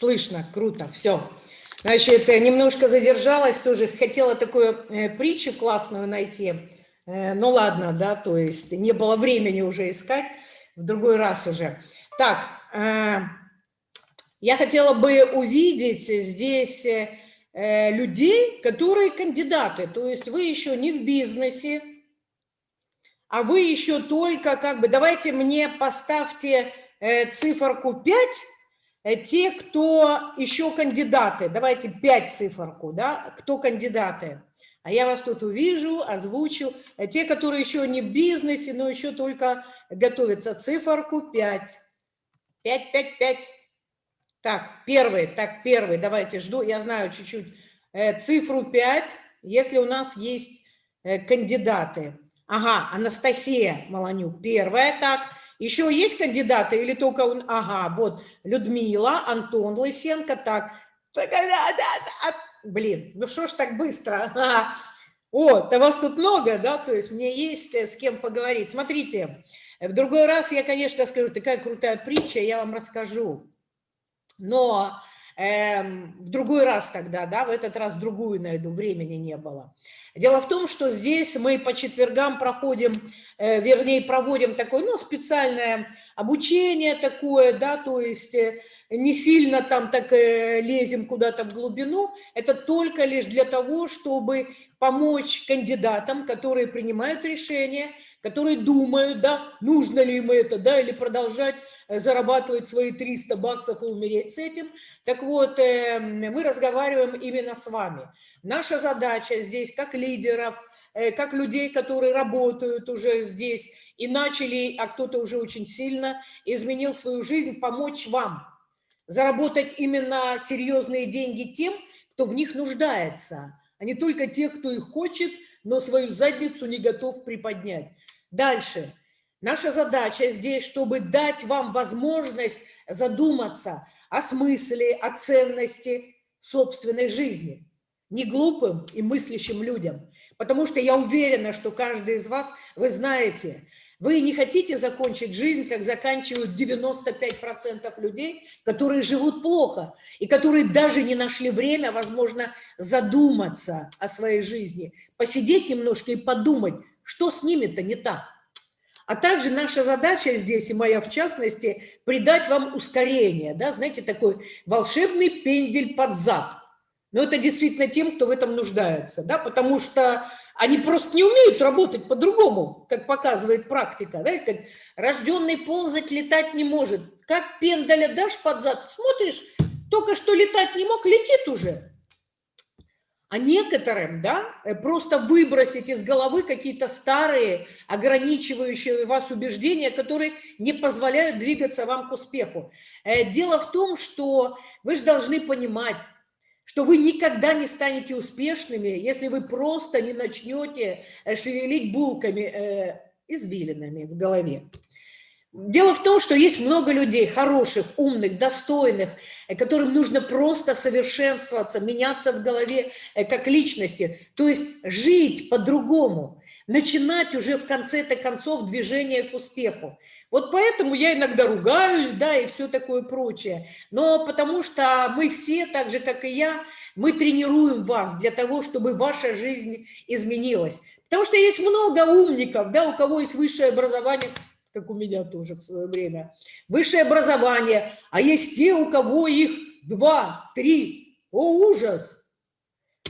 Слышно, круто, все. Значит, немножко задержалась, тоже хотела такую э, притчу классную найти. Э, ну ладно, да, то есть не было времени уже искать, в другой раз уже. Так, э, я хотела бы увидеть здесь э, людей, которые кандидаты, то есть вы еще не в бизнесе, а вы еще только как бы, давайте мне поставьте э, циферку 5, э, те, кто еще кандидаты, давайте 5 циферку, да, кто кандидаты. А я вас тут увижу, озвучу. Э, те, которые еще не в бизнесе, но еще только готовятся, циферку 5. 5, 5, 5. Так, первый, так, первый, давайте, жду, я знаю чуть-чуть э, цифру 5, если у нас есть э, кандидаты. Ага, Анастасия Маланюк, первая, так. Еще есть кандидаты или только он? Ага, вот, Людмила, Антон Лысенко, так. Блин, ну что ж так быстро? О, да вас тут много, да, то есть мне есть э, с кем поговорить. Смотрите, в другой раз я, конечно, скажу, такая крутая притча, я вам расскажу. Но в другой раз тогда, да, в этот раз другую найду, времени не было. Дело в том, что здесь мы по четвергам проходим, э, вернее, проводим такое, ну, специальное обучение такое, да, то есть э, не сильно там так э, лезем куда-то в глубину, это только лишь для того, чтобы помочь кандидатам, которые принимают решения, которые думают, да, нужно ли им это, да, или продолжать э, зарабатывать свои 300 баксов и умереть с этим. Так вот, эм, мы разговариваем именно с вами. Наша задача здесь, как лидеров, э, как людей, которые работают уже здесь и начали, а кто-то уже очень сильно изменил свою жизнь, помочь вам заработать именно серьезные деньги тем, кто в них нуждается, а не только те, кто их хочет, но свою задницу не готов приподнять. Дальше. Наша задача здесь, чтобы дать вам возможность задуматься о смысле, о ценности собственной жизни. Не глупым и мыслящим людям. Потому что я уверена, что каждый из вас, вы знаете, вы не хотите закончить жизнь, как заканчивают 95% людей, которые живут плохо и которые даже не нашли время, возможно, задуматься о своей жизни, посидеть немножко и подумать, что с ними-то не так? А также наша задача здесь, и моя в частности, придать вам ускорение, да, знаете, такой волшебный пендель под зад. Но это действительно тем, кто в этом нуждается, да, потому что они просто не умеют работать по-другому, как показывает практика. Знаете, как рожденный ползать, летать не может. Как пендаля дашь под зад, смотришь, только что летать не мог, летит уже. А некоторым, да, э, просто выбросить из головы какие-то старые, ограничивающие вас убеждения, которые не позволяют двигаться вам к успеху. Э, дело в том, что вы же должны понимать, что вы никогда не станете успешными, если вы просто не начнете э, шевелить булками, извилинами в голове. Дело в том, что есть много людей хороших, умных, достойных, э, которым нужно просто совершенствоваться, меняться в голове э, как личности, то есть жить по-другому, начинать уже в конце-то концов движение к успеху. Вот поэтому я иногда ругаюсь, да, и все такое прочее. Но потому что мы все, так же, как и я, мы тренируем вас для того, чтобы ваша жизнь изменилась. Потому что есть много умников, да, у кого есть высшее образование – как у меня тоже в свое время, высшее образование, а есть те, у кого их два, три, о ужас!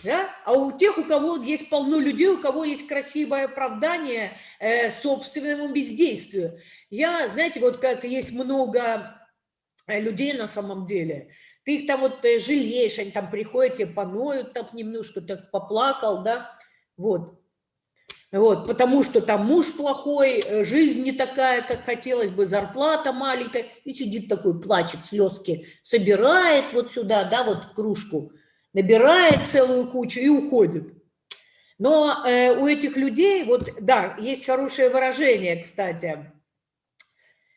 Да? А у тех, у кого есть полно людей, у кого есть красивое оправдание э, собственному бездействию. Я, знаете, вот как есть много э, людей на самом деле, ты их там вот э, жалеешь, они там приходят, тебе поноют там немножко, так поплакал, да, вот. Вот, потому что там муж плохой, э, жизнь не такая, как хотелось бы, зарплата маленькая, и сидит такой, плачет, слезки, собирает вот сюда, да, вот в кружку, набирает целую кучу и уходит. Но э, у этих людей, вот, да, есть хорошее выражение, кстати.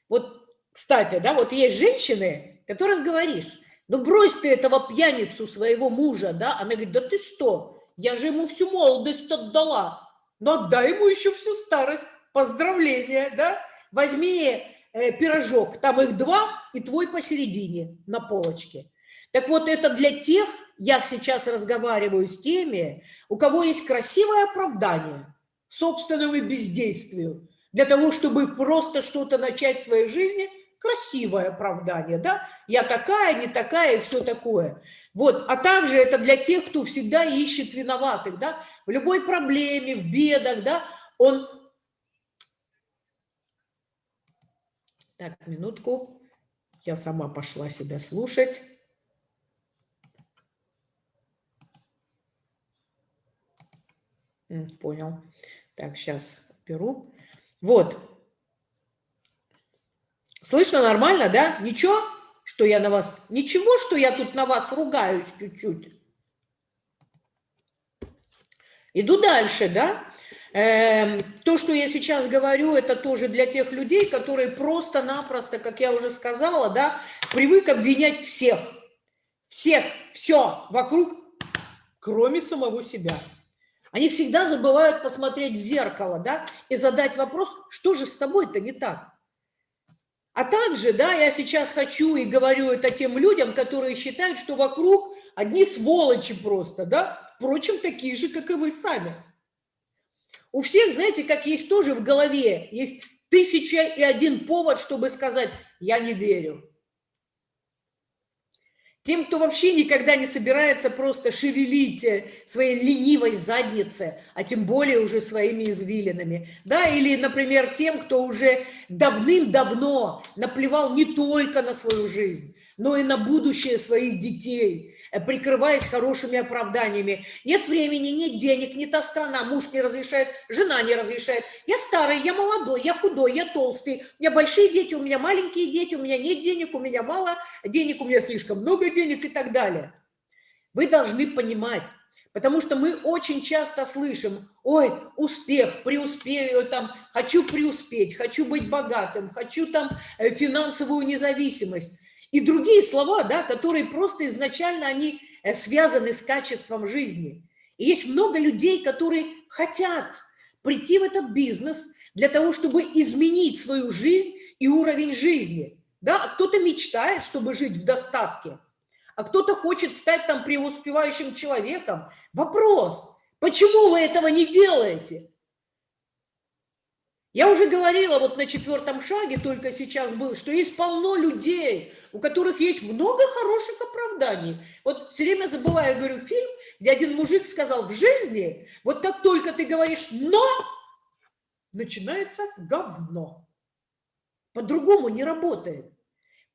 Вот, кстати, да, вот есть женщины, которым говоришь, ну брось ты этого пьяницу своего мужа, да, она говорит, да ты что, я же ему всю молодость отдала, но отдай ему еще всю старость. Поздравления, да? Возьми э, пирожок, там их два, и твой посередине на полочке. Так вот, это для тех, я сейчас разговариваю с теми, у кого есть красивое оправдание собственному бездействию, для того, чтобы просто что-то начать в своей жизни, красивое оправдание, да, я такая, не такая и все такое. Вот, а также это для тех, кто всегда ищет виноватых, да, в любой проблеме, в бедах, да, он... Так, минутку, я сама пошла себя слушать. Понял. Так, сейчас беру. Вот. Слышно нормально, да? Ничего, что я на вас... Ничего, что я тут на вас ругаюсь чуть-чуть. Иду дальше, да? Эм, то, что я сейчас говорю, это тоже для тех людей, которые просто-напросто, как я уже сказала, да, привык обвинять всех. Всех, все вокруг, кроме самого себя. Они всегда забывают посмотреть в зеркало, да, и задать вопрос, что же с тобой-то не так? А также, да, я сейчас хочу и говорю это тем людям, которые считают, что вокруг одни сволочи просто, да, впрочем, такие же, как и вы сами. У всех, знаете, как есть тоже в голове, есть тысяча и один повод, чтобы сказать «я не верю». Тем, кто вообще никогда не собирается просто шевелить э, своей ленивой задницы, а тем более уже своими извилинами. Да, или, например, тем, кто уже давным-давно наплевал не только на свою жизнь, но и на будущее своих детей, прикрываясь хорошими оправданиями. Нет времени, нет денег, не та страна, муж не разрешает, жена не разрешает. Я старый, я молодой, я худой, я толстый, у меня большие дети, у меня маленькие дети, у меня нет денег, у меня мало денег, у меня слишком много денег и так далее. Вы должны понимать, потому что мы очень часто слышим, ой, успех, преуспею, там, хочу преуспеть, хочу быть богатым, хочу там э, финансовую независимость и другие слова, да, которые просто изначально они э, связаны с качеством жизни. И есть много людей, которые хотят прийти в этот бизнес для того, чтобы изменить свою жизнь и уровень жизни. Да, кто-то мечтает, чтобы жить в достатке, а кто-то хочет стать там преуспевающим человеком. Вопрос, почему вы этого не делаете? Я уже говорила вот на четвертом шаге, только сейчас был, что есть полно людей, у которых есть много хороших оправданий. Вот все время забываю, говорю, фильм, где один мужик сказал, в жизни, вот как только ты говоришь «но», начинается говно. По-другому не работает.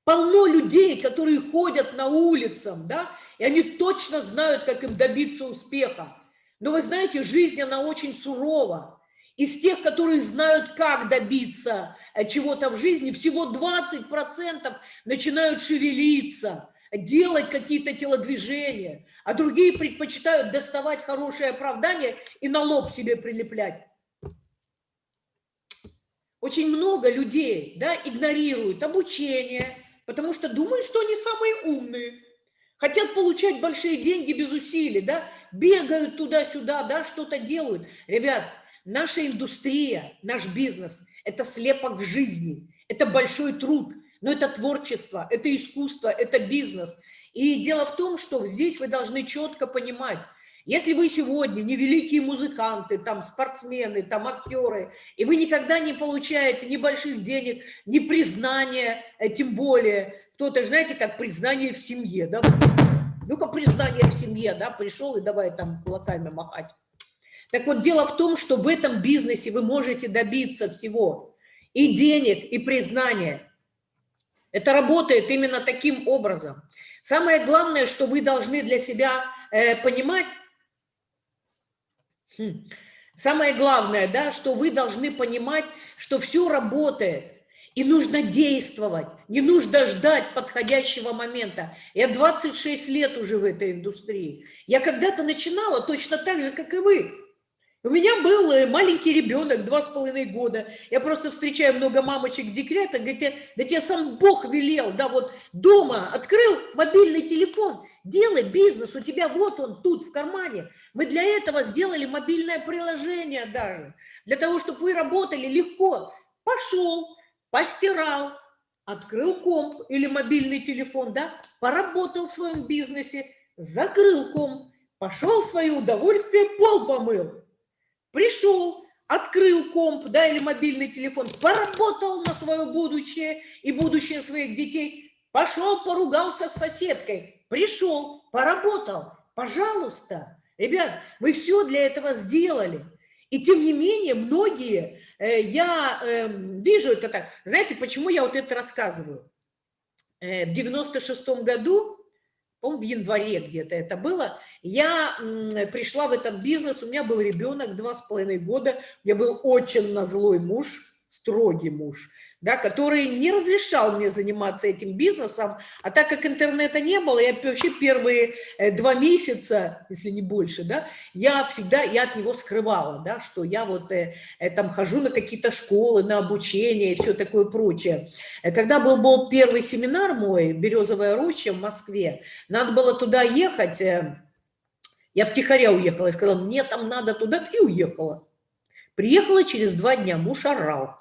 Полно людей, которые ходят на улицам, да, и они точно знают, как им добиться успеха. Но вы знаете, жизнь, она очень сурова из тех, которые знают, как добиться э, чего-то в жизни, всего 20% начинают шевелиться, делать какие-то телодвижения, а другие предпочитают доставать хорошее оправдание и на лоб себе прилеплять. Очень много людей да, игнорируют обучение, потому что думают, что они самые умные. Хотят получать большие деньги без усилий, да, бегают туда-сюда, да, что-то делают. Ребят, Наша индустрия, наш бизнес – это слепок жизни, это большой труд, но это творчество, это искусство, это бизнес. И дело в том, что здесь вы должны четко понимать, если вы сегодня не великие музыканты, там спортсмены, там актеры, и вы никогда не получаете ни больших денег, ни признания, э, тем более, кто-то, знаете, как признание в семье, да? Ну-ка, признание в семье, да, пришел и давай там кулаками махать. Так вот, дело в том, что в этом бизнесе вы можете добиться всего. И денег, и признания. Это работает именно таким образом. Самое главное, что вы должны для себя э, понимать, хм, самое главное, да, что вы должны понимать, что все работает. И нужно действовать, не нужно ждать подходящего момента. Я 26 лет уже в этой индустрии. Я когда-то начинала точно так же, как и вы. У меня был э, маленький ребенок, два с половиной года. Я просто встречаю много мамочек декрета, говорят, да тебе сам Бог велел, да, вот дома открыл мобильный телефон, делай бизнес, у тебя вот он тут в кармане. Мы для этого сделали мобильное приложение даже, для того, чтобы вы работали легко. Пошел, постирал, открыл комп или мобильный телефон, да, поработал в своем бизнесе, закрыл комп, пошел в свое удовольствие, пол помыл. Пришел, открыл комп, да, или мобильный телефон, поработал на свое будущее и будущее своих детей, пошел, поругался с соседкой, пришел, поработал. Пожалуйста, ребят, мы все для этого сделали. И тем не менее, многие, э, я э, вижу это так. Знаете, почему я вот это рассказываю? Э, в 96 году, по в январе где-то это было, я пришла в этот бизнес, у меня был ребенок, два с половиной года, у меня был очень назлой муж, строгий муж да, который не разрешал мне заниматься этим бизнесом, а так как интернета не было, я вообще первые э, два месяца, если не больше, да, я всегда, я от него скрывала, да, что я вот э, э там хожу на какие-то школы, на обучение и все такое прочее. Э, когда был, был первый семинар мой, «Березовая роща» в Москве, надо было туда ехать, я втихаря уехала, я сказала, мне там надо туда, и уехала. Приехала через два дня, муж орал,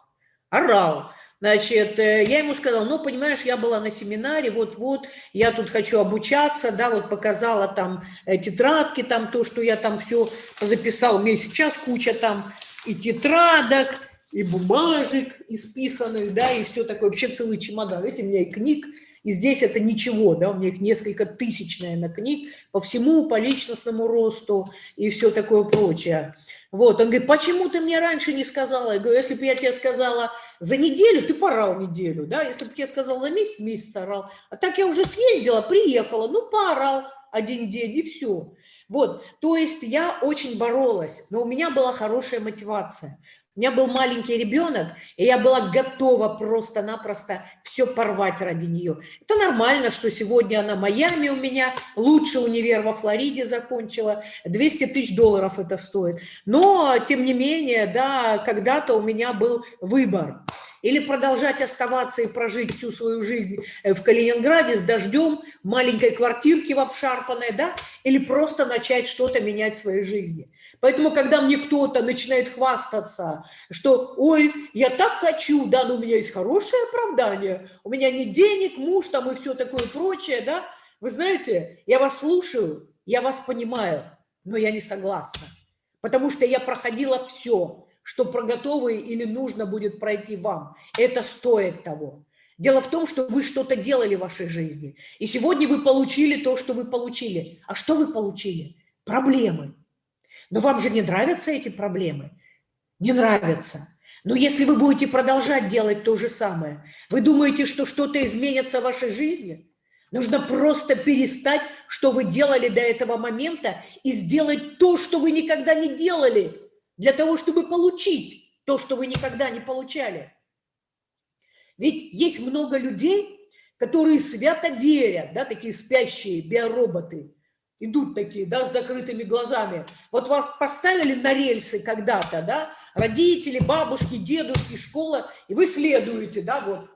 орал. Значит, э, я ему сказала, ну, понимаешь, я была на семинаре, вот-вот, я тут хочу обучаться, да, вот показала там э, тетрадки, там то, что я там все записал, у меня сейчас куча там и тетрадок, и бумажек исписанных, да, и все такое, вообще целый чемодан. Видите, у меня и книг, и здесь это ничего, да, у меня их несколько тысяч, наверное, книг по всему, по личностному росту и все такое прочее. Вот, он говорит, почему ты мне раньше не сказала? Я говорю, если бы я тебе сказала за неделю, ты порал неделю, да, если бы тебе сказал за месяц, месяц орал. А так я уже съездила, приехала, ну, поорал один день и все. Вот, то есть я очень боролась, но у меня была хорошая мотивация. У меня был маленький ребенок, и я была готова просто-напросто все порвать ради нее. Это нормально, что сегодня она Майами у меня, лучший универ во Флориде закончила, 200 тысяч долларов это стоит. Но, тем не менее, да, когда-то у меня был выбор или продолжать оставаться и прожить всю свою жизнь э, в Калининграде с дождем, маленькой квартирке в обшарпанной, да, или просто начать что-то менять в своей жизни. Поэтому, когда мне кто-то начинает хвастаться, что, ой, я так хочу, да, но у меня есть хорошее оправдание, у меня нет денег, муж там и все такое прочее, да, вы знаете, я вас слушаю, я вас понимаю, но я не согласна, потому что я проходила все, что про готовые или нужно будет пройти вам. Это стоит того. Дело в том, что вы что-то делали в вашей жизни. И сегодня вы получили то, что вы получили. А что вы получили? Проблемы. Но вам же не нравятся эти проблемы? Не нравятся. Но если вы будете продолжать делать то же самое, вы думаете, что что-то изменится в вашей жизни? Нужно просто перестать, что вы делали до этого момента, и сделать то, что вы никогда не делали для того, чтобы получить то, что вы никогда не получали. Ведь есть много людей, которые свято верят, да, такие спящие биороботы, идут такие, да, с закрытыми глазами. Вот вас поставили на рельсы когда-то, да, родители, бабушки, дедушки, школа, и вы следуете, да, вот,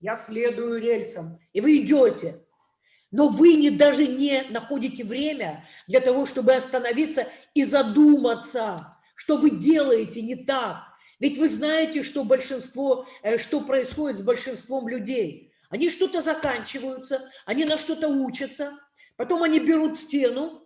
я следую рельсам, и вы идете. Но вы не, даже не находите время для того, чтобы остановиться и задуматься, что вы делаете не так. Ведь вы знаете, что большинство, э, что происходит с большинством людей. Они что-то заканчиваются, они на что-то учатся, потом они берут стену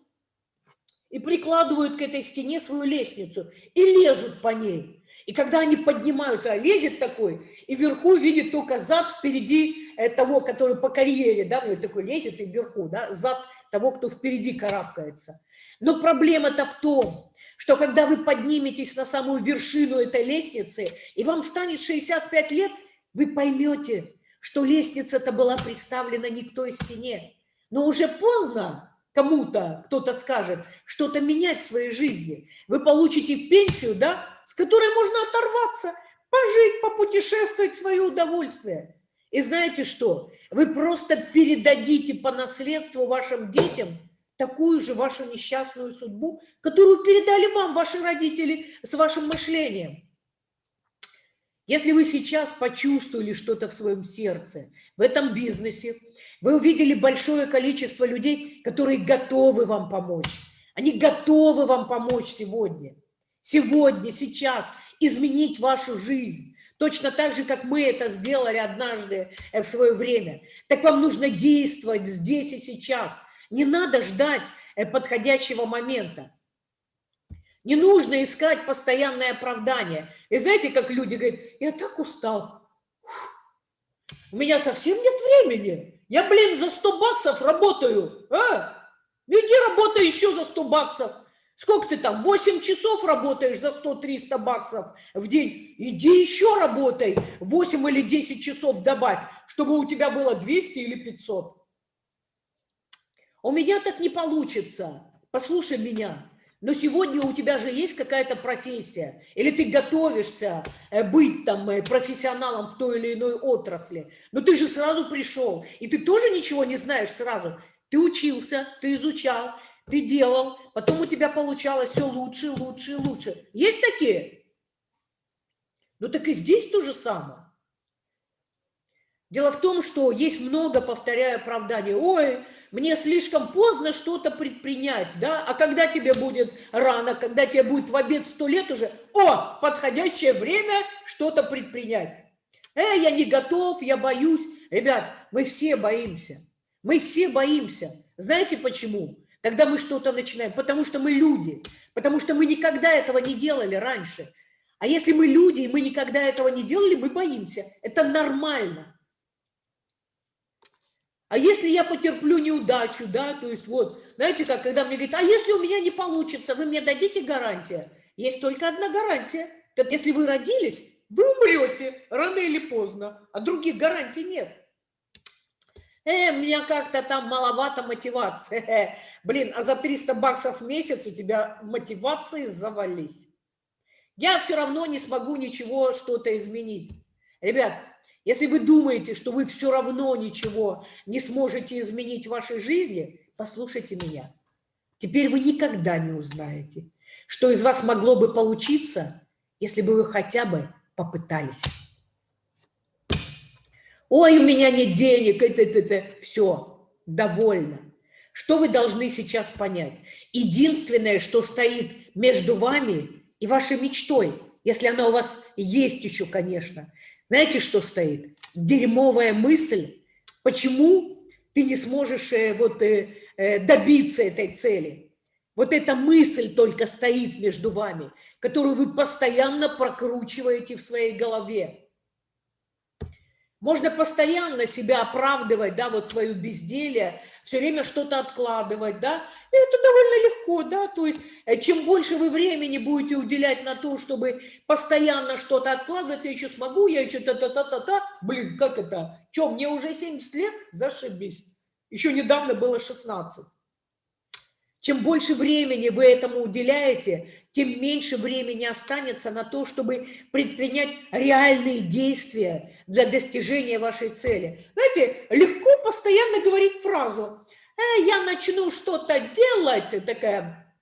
и прикладывают к этой стене свою лестницу и лезут по ней. И когда они поднимаются, а лезет такой, и вверху видит только зад впереди э, того, который по карьере, да, вот такой лезет и вверху, да, зад того, кто впереди карабкается. Но проблема-то в том, что когда вы подниметесь на самую вершину этой лестницы, и вам станет 65 лет, вы поймете, что лестница-то была представлена не к той стене. Но уже поздно кому-то, кто-то скажет, что-то менять в своей жизни. Вы получите пенсию, да, с которой можно оторваться, пожить, попутешествовать в свое удовольствие. И знаете что? Вы просто передадите по наследству вашим детям – такую же вашу несчастную судьбу, которую передали вам ваши родители с вашим мышлением. Если вы сейчас почувствовали что-то в своем сердце, в этом бизнесе, вы увидели большое количество людей, которые готовы вам помочь. Они готовы вам помочь сегодня. Сегодня, сейчас изменить вашу жизнь, точно так же, как мы это сделали однажды э, в свое время. Так вам нужно действовать здесь и сейчас. Не надо ждать э, подходящего момента. Не нужно искать постоянное оправдание. И знаете, как люди говорят, я так устал. У меня совсем нет времени. Я, блин, за 100 баксов работаю. А? Иди работай еще за 100 баксов. Сколько ты там, 8 часов работаешь за 100-300 баксов в день? Иди еще работай, 8 или 10 часов добавь, чтобы у тебя было 200 или 500. У меня так не получится. Послушай меня. Но сегодня у тебя же есть какая-то профессия, или ты готовишься э, быть там э, профессионалом в той или иной отрасли, но ты же сразу пришел, и ты тоже ничего не знаешь сразу. Ты учился, ты изучал, ты делал, потом у тебя получалось все лучше, лучше, лучше. Есть такие? Ну так и здесь то же самое. Дело в том, что есть много, повторяю, оправданий. Ой, мне слишком поздно что-то предпринять, да? А когда тебе будет рано, когда тебе будет в обед сто лет уже, о, подходящее время что-то предпринять. Э, я не готов, я боюсь. Ребят, мы все боимся. Мы все боимся. Знаете почему? Когда мы что-то начинаем. Потому что мы люди. Потому что мы никогда этого не делали раньше. А если мы люди, и мы никогда этого не делали, мы боимся. Это нормально. А если я потерплю неудачу, да, то есть вот, знаете, как, когда мне говорят, а если у меня не получится, вы мне дадите гарантия? Есть только одна гарантия. Так если вы родились, вы умрете рано или поздно, а других гарантий нет. Э, у меня как-то там маловато мотивации. Блин, а за 300 баксов в месяц у тебя мотивации завались. Я все равно не смогу ничего что-то изменить. Ребят, если вы думаете, что вы все равно ничего не сможете изменить в вашей жизни, послушайте меня. Теперь вы никогда не узнаете, что из вас могло бы получиться, если бы вы хотя бы попытались. Ой, у меня нет денег, это, это, это. Все, довольно. Что вы должны сейчас понять? Единственное, что стоит между вами и вашей мечтой, если она у вас есть еще, конечно, знаете, что стоит? Дерьмовая мысль. Почему ты не сможешь э, вот, э, э, добиться этой цели? Вот эта мысль только стоит между вами, которую вы постоянно прокручиваете в своей голове. Можно постоянно себя оправдывать, да, вот свое безделие, все время что-то откладывать, да, и это довольно легко, да, то есть э, чем больше вы времени будете уделять на то, чтобы постоянно что-то откладывать, я еще смогу, я еще та-та-та-та-та, блин, как это, что, мне уже 70 лет? Зашибись, еще недавно было 16. Чем больше времени вы этому уделяете, тем меньше времени останется на то, чтобы предпринять реальные действия для достижения вашей цели. Знаете, легко постоянно говорить фразу э, «я начну что-то делать», такая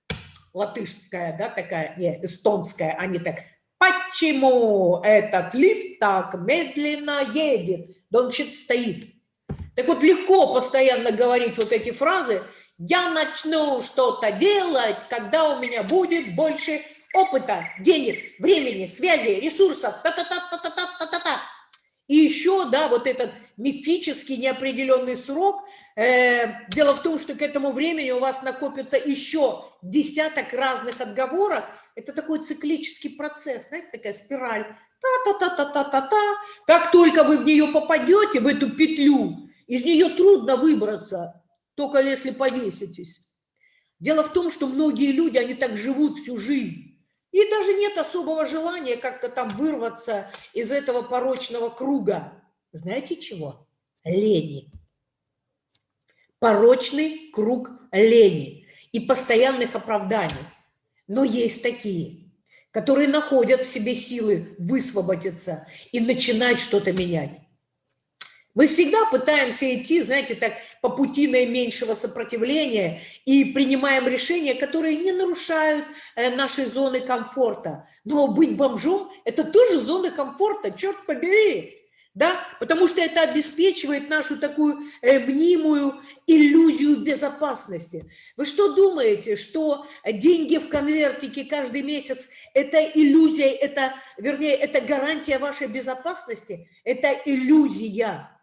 латышская, да, такая, не, эстонская, а не так «почему этот лифт так медленно едет?» Да он вообще стоит. Так вот, легко постоянно говорить вот эти фразы – я начну что-то делать, когда у меня будет больше опыта, денег, времени, связи, ресурсов. Та -та -та -та -та -та -та -та. И еще, да, вот этот мифический неопределенный срок. Э, дело в том, что к этому времени у вас накопится еще десяток разных отговорок. Это такой циклический процесс, знаете, такая спираль. Та-та-та-та-та-та-та. Как только вы в нее попадете, в эту петлю, из нее трудно выбраться только если повеситесь. Дело в том, что многие люди, они так живут всю жизнь. И даже нет особого желания как-то там вырваться из этого порочного круга. Знаете чего? Лени. Порочный круг лени и постоянных оправданий. Но есть такие, которые находят в себе силы высвободиться и начинать что-то менять. Мы всегда пытаемся идти, знаете, так по пути наименьшего сопротивления и принимаем решения, которые не нарушают э, нашей зоны комфорта. Но быть бомжом – это тоже зона комфорта, черт побери. да, потому что это обеспечивает нашу такую э, мнимую иллюзию безопасности. Вы что думаете, что деньги в конвертике каждый месяц – это иллюзия, это, вернее, это гарантия вашей безопасности? Это иллюзия.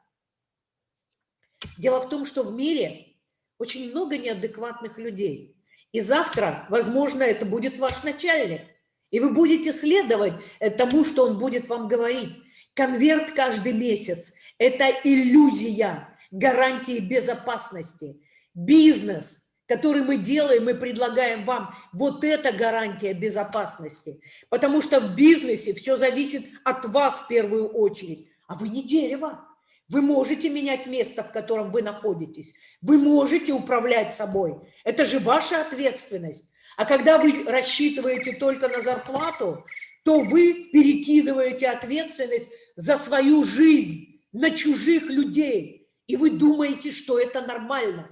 Дело в том, что в мире очень много неадекватных людей. И завтра, возможно, это будет ваш начальник. И вы будете следовать тому, что он будет вам говорить. Конверт каждый месяц – это иллюзия гарантии безопасности. Бизнес, который мы делаем и предлагаем вам, вот это гарантия безопасности. Потому что в бизнесе все зависит от вас в первую очередь. А вы не дерево. Вы можете менять место, в котором вы находитесь. Вы можете управлять собой. Это же ваша ответственность. А когда вы рассчитываете только на зарплату, то вы перекидываете ответственность за свою жизнь на чужих людей, и вы думаете, что это нормально.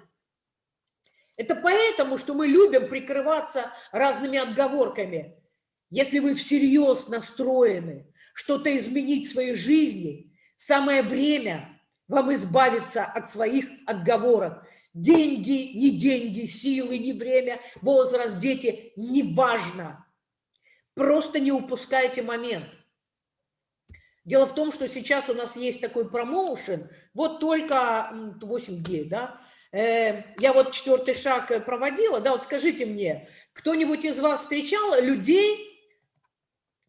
Это поэтому, что мы любим прикрываться разными отговорками. Если вы всерьез настроены что-то изменить в своей жизни, самое время вам избавиться от своих отговорок. Деньги, не деньги, силы, не время, возраст, дети, неважно. Просто не упускайте момент – Дело в том, что сейчас у нас есть такой промоушен, вот только 8 дней, да, э, я вот четвертый шаг э, проводила, да, вот скажите мне, кто-нибудь из вас встречал людей,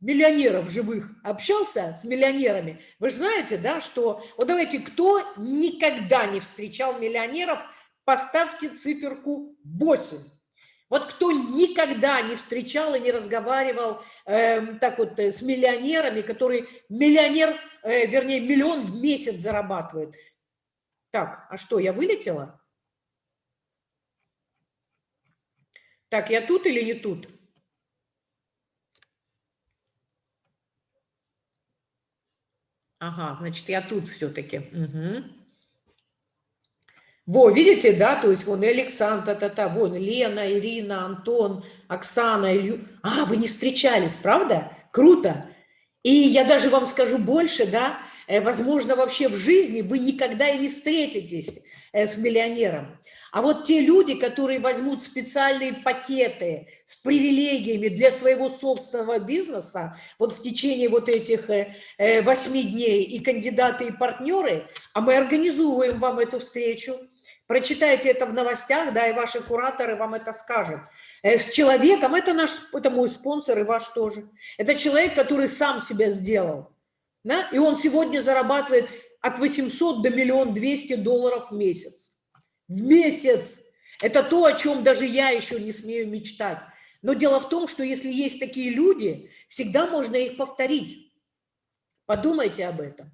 миллионеров живых, общался с миллионерами? Вы же знаете, да, что, вот давайте, кто никогда не встречал миллионеров, поставьте циферку 8. Вот кто никогда не встречал и не разговаривал э, так вот э, с миллионерами, который миллионер, э, вернее, миллион в месяц зарабатывает. Так, а что, я вылетела? Так, я тут или не тут? Ага, значит, я тут все-таки. Угу. Во, видите, да, то есть вон Александр, та, та, вон Лена, Ирина, Антон, Оксана, Илью. А, вы не встречались, правда? Круто. И я даже вам скажу больше, да, э, возможно, вообще в жизни вы никогда и не встретитесь э, с миллионером. А вот те люди, которые возьмут специальные пакеты с привилегиями для своего собственного бизнеса, вот в течение вот этих э, восьми дней и кандидаты, и партнеры, а мы организуем вам эту встречу, Прочитайте это в новостях, да, и ваши кураторы вам это скажут. Э, с человеком, это наш, это мой спонсор и ваш тоже. Это человек, который сам себя сделал. Да? И он сегодня зарабатывает от 800 до миллион 200 долларов в месяц. В месяц. Это то, о чем даже я еще не смею мечтать. Но дело в том, что если есть такие люди, всегда можно их повторить. Подумайте об этом.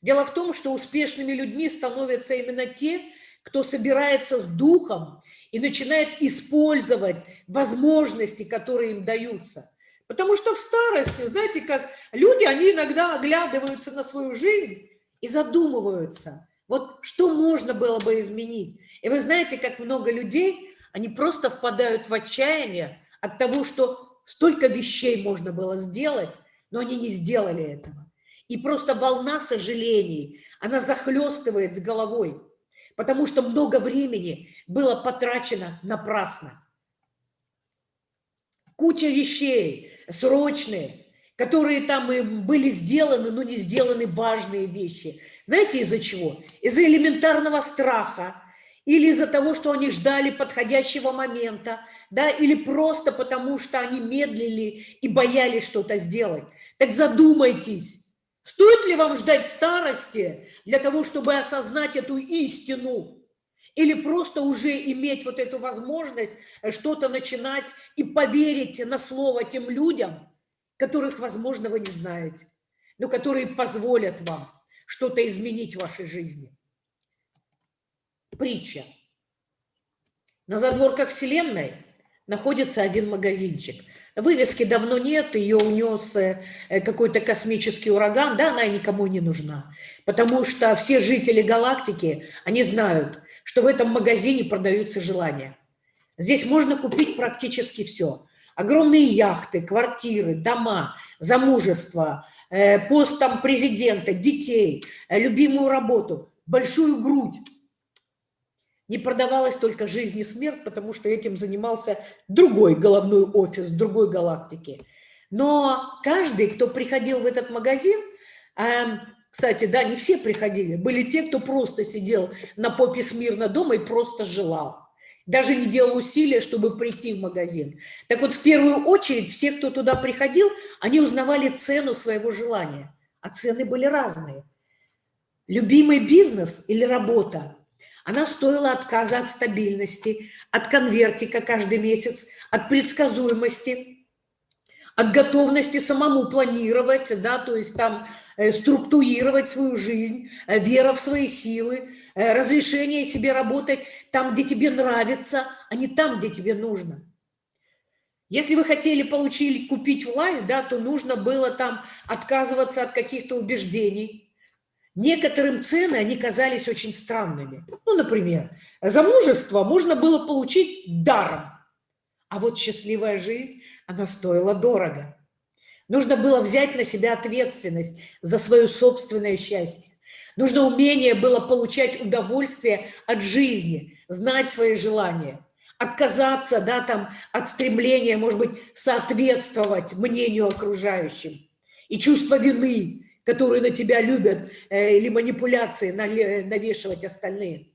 Дело в том, что успешными людьми становятся именно те, кто собирается с духом и начинает использовать возможности, которые им даются. Потому что в старости, знаете, как люди, они иногда оглядываются на свою жизнь и задумываются, вот что можно было бы изменить. И вы знаете, как много людей, они просто впадают в отчаяние от того, что столько вещей можно было сделать, но они не сделали этого. И просто волна сожалений, она захлестывает с головой потому что много времени было потрачено напрасно. Куча вещей срочные, которые там и были сделаны, но не сделаны важные вещи. Знаете из-за чего? Из-за элементарного страха, или из-за того, что они ждали подходящего момента, да, или просто потому, что они медлили и боялись что-то сделать. Так задумайтесь, Стоит ли вам ждать старости для того, чтобы осознать эту истину? Или просто уже иметь вот эту возможность что-то начинать и поверить на слово тем людям, которых, возможно, вы не знаете, но которые позволят вам что-то изменить в вашей жизни. Притча. На задворках Вселенной находится один магазинчик – Вывески давно нет, ее унес э, какой-то космический ураган, да, она никому не нужна. Потому что все жители галактики, они знают, что в этом магазине продаются желания. Здесь можно купить практически все. Огромные яхты, квартиры, дома, замужество, э, пост там президента, детей, э, любимую работу, большую грудь. Не продавалась только жизнь и смерть, потому что этим занимался другой головной офис другой галактике. Но каждый, кто приходил в этот магазин, эм, кстати, да, не все приходили, были те, кто просто сидел на попе смирно дома и просто желал даже не делал усилия, чтобы прийти в магазин. Так вот, в первую очередь, все, кто туда приходил, они узнавали цену своего желания, а цены были разные. Любимый бизнес или работа, она стоила отказа от стабильности, от конвертика каждый месяц, от предсказуемости, от готовности самому планировать, да, то есть там структурировать свою жизнь, э, вера в свои силы, Э, разрешение себе работать там, где тебе нравится, а не там, где тебе нужно. Если вы хотели получить, купить власть, да, то нужно было там отказываться от каких-то убеждений. Некоторым цены, они казались очень странными. Ну, например, замужество можно было получить даром, а вот счастливая жизнь, она стоила дорого. Нужно было взять на себя ответственность за свое собственное счастье. Нужно умение было получать удовольствие от жизни, знать свои желания, отказаться да, там, от стремления, может быть, соответствовать мнению окружающим. И чувство вины, которые на тебя любят, э, или манипуляции навешивать остальные.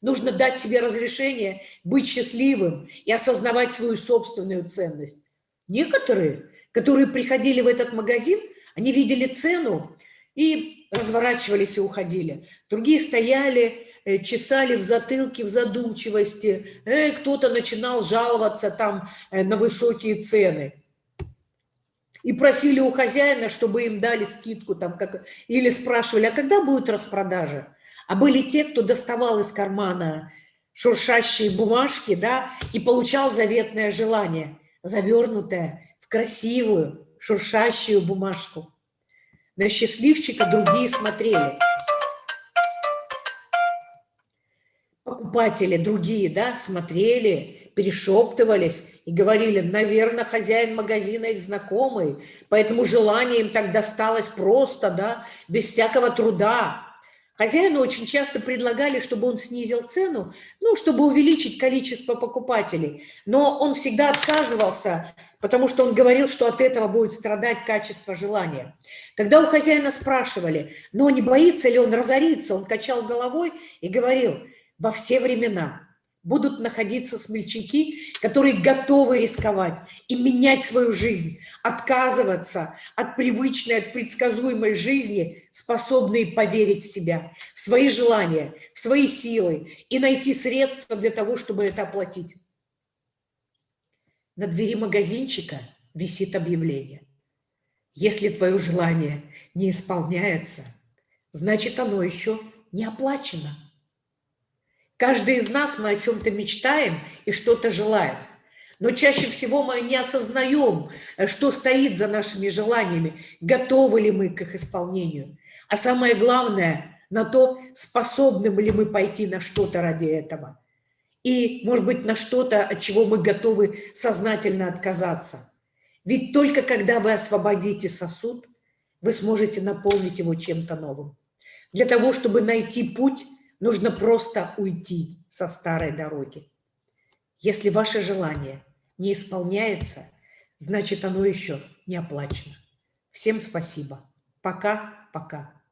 Нужно дать себе разрешение быть счастливым и осознавать свою собственную ценность. Некоторые, которые приходили в этот магазин, они видели цену и разворачивались и уходили. Другие стояли, э, чесали в затылке, в задумчивости. Э, Кто-то начинал жаловаться там э, на высокие цены. И просили у хозяина, чтобы им дали скидку. Там, как... Или спрашивали, а когда будет распродажа? А были те, кто доставал из кармана шуршащие бумажки, да, и получал заветное желание, завернутое красивую шуршащую бумажку. На счастливчика другие смотрели. Покупатели другие, да, смотрели, перешептывались и говорили, наверное, хозяин магазина их знакомый, поэтому желание им так досталось просто, да, без всякого труда. Хозяину очень часто предлагали, чтобы он снизил цену, ну, чтобы увеличить количество покупателей. Но он всегда отказывался, потому что он говорил, что от этого будет страдать качество желания. Когда у хозяина спрашивали, но не боится ли он разориться, он качал головой и говорил, во все времена будут находиться смельчаки, которые готовы рисковать и менять свою жизнь, отказываться от привычной, от предсказуемой жизни, способные поверить в себя, в свои желания, в свои силы и найти средства для того, чтобы это оплатить. На двери магазинчика висит объявление. Если твое желание не исполняется, значит оно еще не оплачено. Каждый из нас мы о чем-то мечтаем и что-то желаем. Но чаще всего мы не осознаем, э, что стоит за нашими желаниями, готовы ли мы к их исполнению. А самое главное, на то, способны ли мы пойти на что-то ради этого. И, может быть, на что-то, от чего мы готовы сознательно отказаться. Ведь только когда вы освободите сосуд, вы сможете наполнить его чем-то новым. Для того, чтобы найти путь, Нужно просто уйти со старой дороги. Если ваше желание не исполняется, значит оно еще не оплачено. Всем спасибо. Пока-пока.